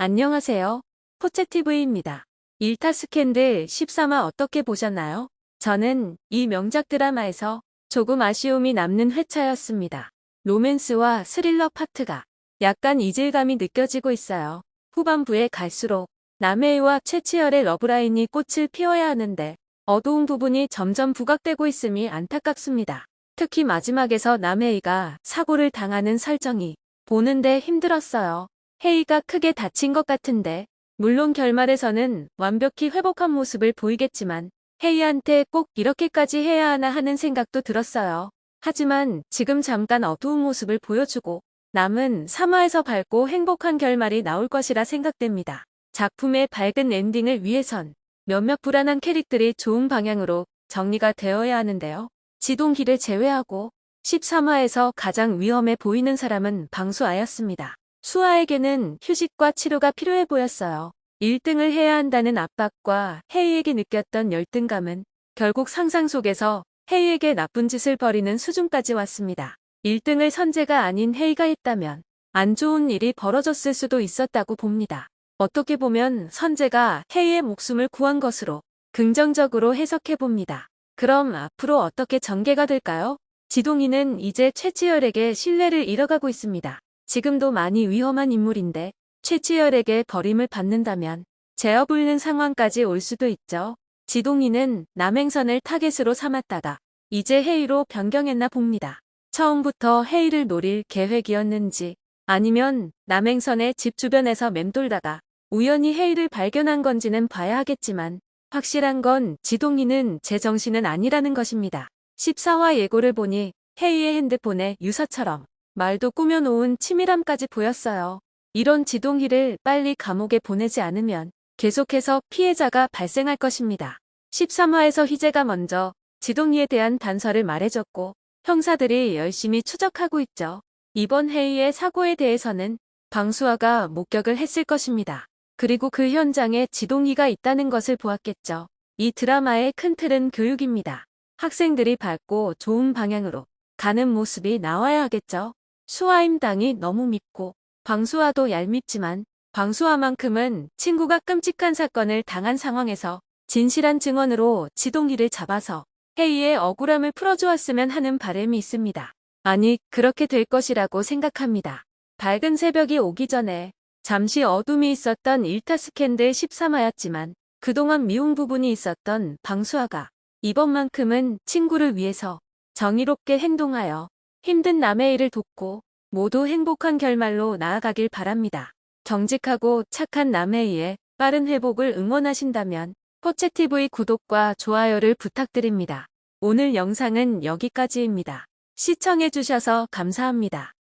안녕하세요. 포채TV입니다. 일타 스캔들 13화 어떻게 보셨나요? 저는 이 명작 드라마에서 조금 아쉬움이 남는 회차였습니다. 로맨스와 스릴러 파트가 약간 이질감이 느껴지고 있어요. 후반부에 갈수록 남해와 최치열의 러브라인이 꽃을 피워야 하는데 어두운 부분이 점점 부각되고 있음이 안타깝습니다. 특히 마지막에서 남해이가 사고를 당하는 설정이 보는데 힘들었어요. 헤이가 크게 다친 것 같은데 물론 결말에서는 완벽히 회복한 모습을 보이겠지만 헤이한테 꼭 이렇게까지 해야 하나 하는 생각도 들었어요. 하지만 지금 잠깐 어두운 모습을 보여주고 남은 3화에서 밝고 행복한 결말이 나올 것이라 생각됩니다. 작품의 밝은 엔딩을 위해선 몇몇 불안한 캐릭들이 좋은 방향으로 정리가 되어야 하는데요. 지동기를 제외하고 13화에서 가장 위험해 보이는 사람은 방수아였습니다. 수아에게는 휴식과 치료가 필요해 보였어요. 1등을 해야 한다는 압박과 헤이에게 느꼈던 열등감은 결국 상상 속에서 헤이에게 나쁜 짓을 벌이는 수준까지 왔습니다. 1등을 선재가 아닌 헤이가 했다면 안 좋은 일이 벌어졌을 수도 있었다고 봅니다. 어떻게 보면 선재가 헤이의 목숨을 구한 것으로 긍정적으로 해석해 봅니다. 그럼 앞으로 어떻게 전개가 될까요? 지동이는 이제 최치열에게 신뢰를 잃어가고 있습니다. 지금도 많이 위험한 인물인데 최치열에게 버림을 받는다면 제어불는 상황까지 올 수도 있죠. 지동이는 남행선을 타겟으로 삼았다가 이제 헤이로 변경했나 봅니다. 처음부터 헤이를 노릴 계획이었는지 아니면 남행선의 집 주변에서 맴돌다가 우연히 헤이를 발견한 건지는 봐야 하겠지만 확실한 건 지동이는 제정신은 아니라는 것입니다. 14화 예고를 보니 헤이의 핸드폰에 유서처럼 말도 꾸며놓은 치밀함까지 보였어요. 이런 지동희를 빨리 감옥에 보내지 않으면 계속해서 피해자가 발생할 것입니다. 13화에서 희재가 먼저 지동희에 대한 단서를 말해줬고 형사들이 열심히 추적하고 있죠. 이번 회의의 사고에 대해서는 방수아가 목격을 했을 것입니다. 그리고 그 현장에 지동희가 있다는 것을 보았겠죠. 이 드라마의 큰 틀은 교육입니다. 학생들이 밝고 좋은 방향으로 가는 모습이 나와야 하겠죠. 수아임 당이 너무 밉고 광수아도 얄밉지만 광수아만큼은 친구가 끔찍한 사건을 당한 상황에서 진실한 증언으로 지동이를 잡아서 헤이의 억울함을 풀어주었으면 하는 바람이 있습니다. 아니 그렇게 될 것이라고 생각합니다. 밝은 새벽이 오기 전에 잠시 어둠이 있었던 일타 스캔들 13화였지만 그동안 미운 부분이 있었던 방수아가 이번만큼은 친구를 위해서 정의롭게 행동하여 힘든 남의 일을 돕고 모두 행복한 결말로 나아가길 바랍니다. 정직하고 착한 남해이의 빠른 회복을 응원하신다면 포채TV 구독과 좋아요를 부탁드립니다. 오늘 영상은 여기까지입니다. 시청해주셔서 감사합니다.